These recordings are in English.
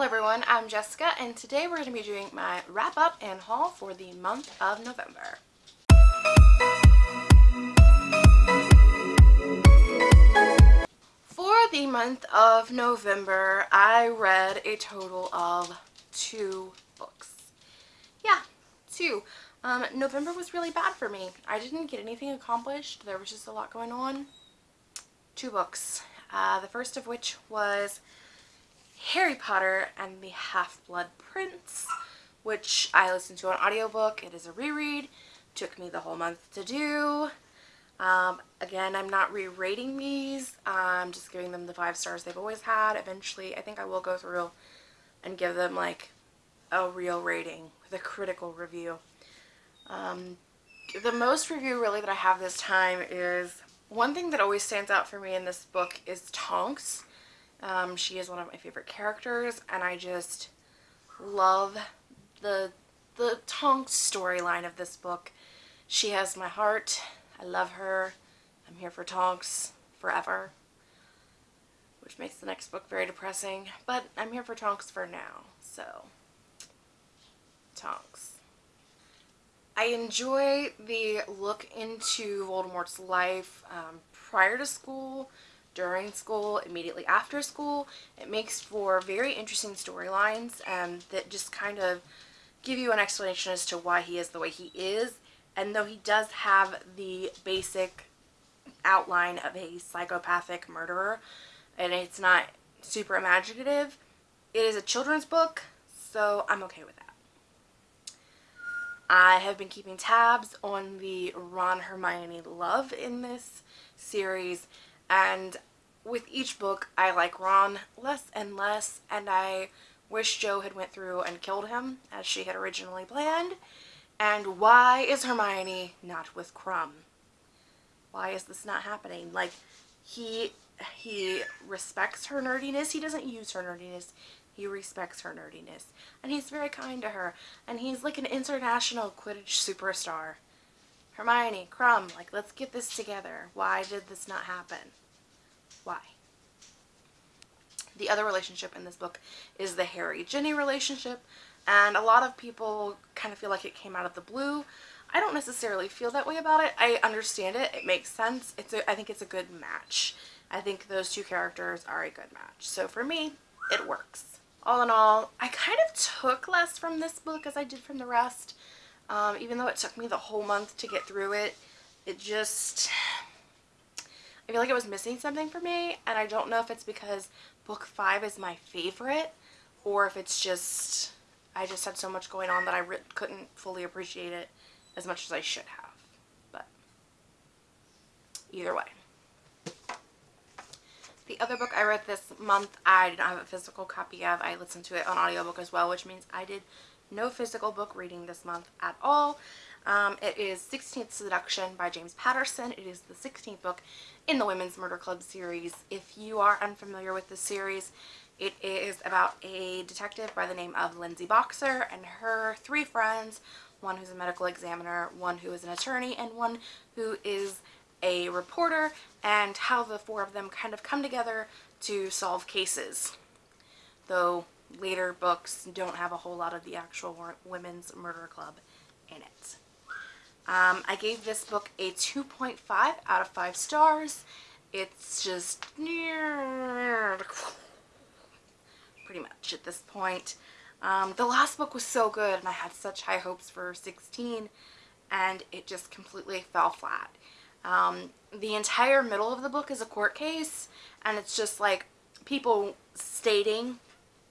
Hello everyone, I'm Jessica and today we're going to be doing my wrap up and haul for the month of November. For the month of November, I read a total of two books. Yeah, two. Um, November was really bad for me. I didn't get anything accomplished. There was just a lot going on. Two books. Uh, the first of which was Harry Potter and the Half-Blood Prince, which I listened to on audiobook. It is a reread. Took me the whole month to do. Um, again, I'm not re-rating these. I'm just giving them the five stars they've always had. Eventually, I think I will go through and give them like a real rating with a critical review. Um, the most review really that I have this time is one thing that always stands out for me in this book is Tonks. Um, she is one of my favorite characters and I just love the the Tonks storyline of this book. She has my heart. I love her. I'm here for Tonks forever. Which makes the next book very depressing. But I'm here for Tonks for now. So, Tonks. I enjoy the look into Voldemort's life um, prior to school, during school, immediately after school. It makes for very interesting storylines um, that just kind of give you an explanation as to why he is the way he is. And though he does have the basic outline of a psychopathic murderer, and it's not super imaginative, it is a children's book, so I'm okay with that. I have been keeping tabs on the Ron Hermione love in this series and with each book I like Ron less and less and I wish Jo had went through and killed him as she had originally planned and why is Hermione not with Krum? Why is this not happening? Like he he respects her nerdiness. He doesn't use her nerdiness. He respects her nerdiness. And he's very kind to her. And he's like an international Quidditch superstar. Hermione, Krum, like, let's get this together. Why did this not happen? Why? The other relationship in this book is the Harry-Ginny relationship. And a lot of people kind of feel like it came out of the blue. I don't necessarily feel that way about it. I understand it. It makes sense. It's a, I think it's a good match. I think those two characters are a good match. So for me, it works all in all, I kind of took less from this book as I did from the rest. Um, even though it took me the whole month to get through it, it just... I feel like it was missing something for me, and I don't know if it's because book five is my favorite, or if it's just... I just had so much going on that I couldn't fully appreciate it as much as I should have. But, either way. The other book I read this month, I did not have a physical copy of. I listened to it on audiobook as well, which means I did no physical book reading this month at all. Um, it is 16th Seduction by James Patterson. It is the 16th book in the Women's Murder Club series. If you are unfamiliar with the series, it is about a detective by the name of Lindsay Boxer and her three friends, one who's a medical examiner, one who is an attorney, and one who is a reporter and how the four of them kind of come together to solve cases. Though later books don't have a whole lot of the actual women's murder club in it. Um, I gave this book a 2.5 out of 5 stars. It's just pretty much at this point. Um, the last book was so good and I had such high hopes for 16 and it just completely fell flat. Um, the entire middle of the book is a court case and it's just like people stating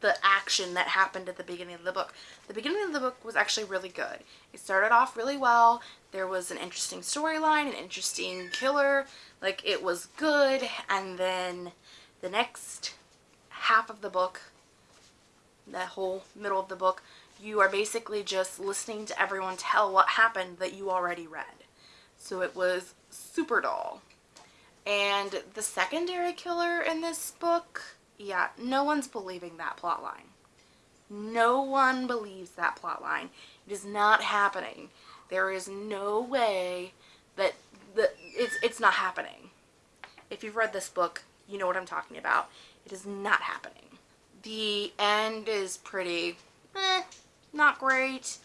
the action that happened at the beginning of the book. The beginning of the book was actually really good. It started off really well. There was an interesting storyline, an interesting killer. Like, it was good. And then the next half of the book, that whole middle of the book, you are basically just listening to everyone tell what happened that you already read. So it was super dull. And the secondary killer in this book, yeah, no one's believing that plot line. No one believes that plot line. It is not happening. There is no way that the, it's, it's not happening. If you've read this book, you know what I'm talking about. It is not happening. The end is pretty, eh, not great.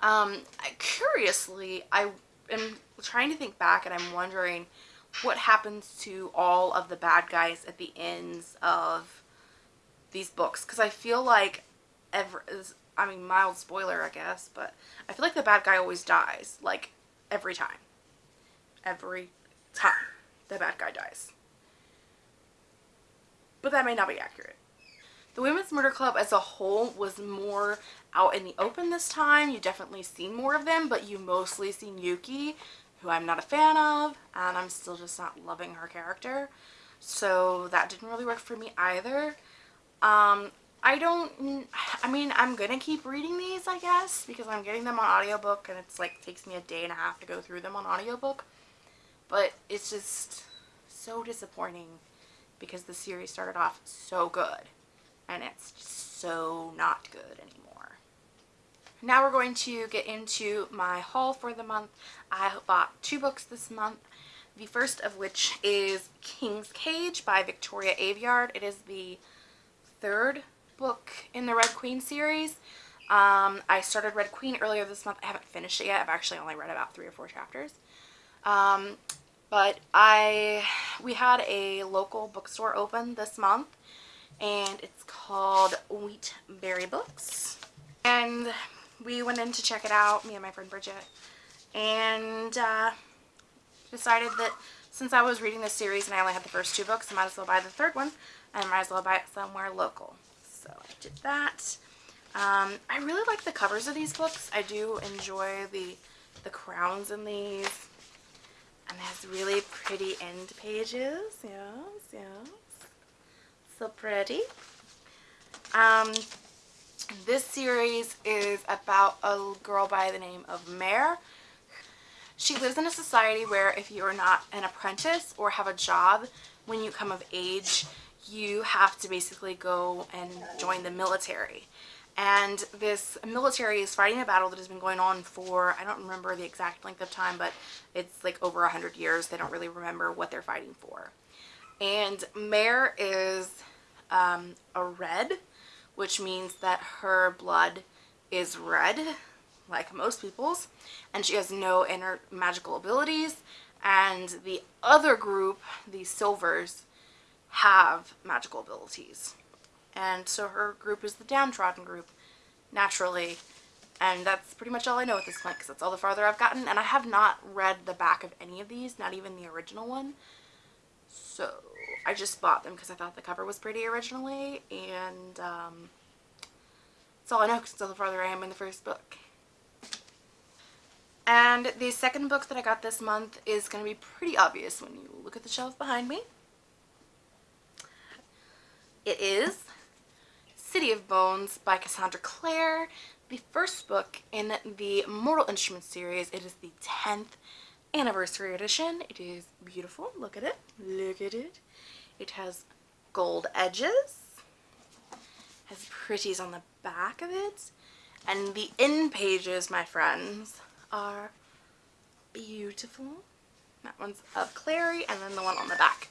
Um, I, curiously, I am trying to think back and I'm wondering what happens to all of the bad guys at the ends of these books. Because I feel like every I mean mild spoiler I guess but I feel like the bad guy always dies like every time. Every time the bad guy dies. But that may not be accurate. The Women's Murder Club as a whole was more out in the open this time. You definitely seen more of them, but you mostly seen Yuki, who I'm not a fan of, and I'm still just not loving her character. So that didn't really work for me either. Um, I don't, I mean, I'm going to keep reading these, I guess, because I'm getting them on audiobook, and it's like, takes me a day and a half to go through them on audiobook. But it's just so disappointing because the series started off so good and it's so not good anymore. Now we're going to get into my haul for the month. I bought two books this month. The first of which is King's Cage by Victoria Aveyard. It is the third book in the Red Queen series. Um, I started Red Queen earlier this month. I haven't finished it yet. I've actually only read about three or four chapters. Um, but I, we had a local bookstore open this month and it's called Wheatberry Books. And we went in to check it out, me and my friend Bridget, and uh, decided that since I was reading this series and I only had the first two books, I might as well buy the third one, and I might as well buy it somewhere local. So I did that. Um, I really like the covers of these books. I do enjoy the, the crowns in these. And it has really pretty end pages. Yes, yes so pretty. Um, this series is about a girl by the name of Mare. She lives in a society where if you're not an apprentice or have a job when you come of age, you have to basically go and join the military. And this military is fighting a battle that has been going on for, I don't remember the exact length of time, but it's like over a hundred years. They don't really remember what they're fighting for. And Mare is um, a red, which means that her blood is red, like most people's, and she has no inner magical abilities. And the other group, the silvers, have magical abilities. And so her group is the downtrodden group, naturally. And that's pretty much all I know at this point because that's all the farther I've gotten. And I have not read the back of any of these, not even the original one. So I just bought them because I thought the cover was pretty originally and um, that's all I know because the farther I am in the first book. And the second book that I got this month is going to be pretty obvious when you look at the shelf behind me. It is City of Bones by Cassandra Clare, the first book in the Mortal Instruments series. It is the 10th anniversary edition. It is beautiful. Look at it. Look at it. It has gold edges. Has pretties on the back of it. And the end pages, my friends, are beautiful. That one's of Clary, and then the one on the back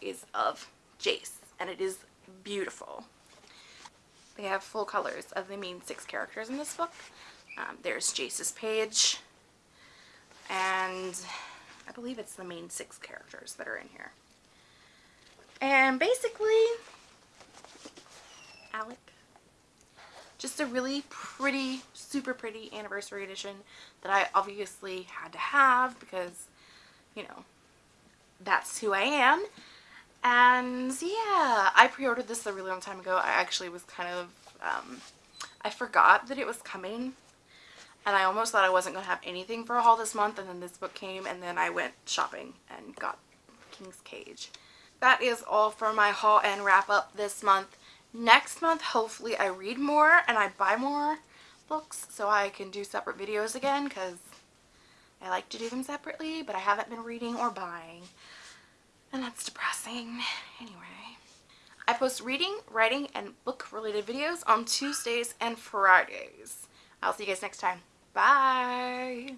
is of Jace, and it is beautiful. They have full colors of the main six characters in this book. Um, there's Jace's page, and I believe it's the main six characters that are in here. And basically, Alec, just a really pretty, super pretty anniversary edition that I obviously had to have because, you know, that's who I am. And yeah, I pre-ordered this a really long time ago. I actually was kind of, um, I forgot that it was coming and I almost thought I wasn't going to have anything for a haul this month and then this book came and then I went shopping and got King's Cage. That is all for my haul and wrap up this month. Next month hopefully I read more and I buy more books so I can do separate videos again because I like to do them separately but I haven't been reading or buying and that's depressing. Anyway. I post reading, writing, and book related videos on Tuesdays and Fridays. I'll see you guys next time. Bye.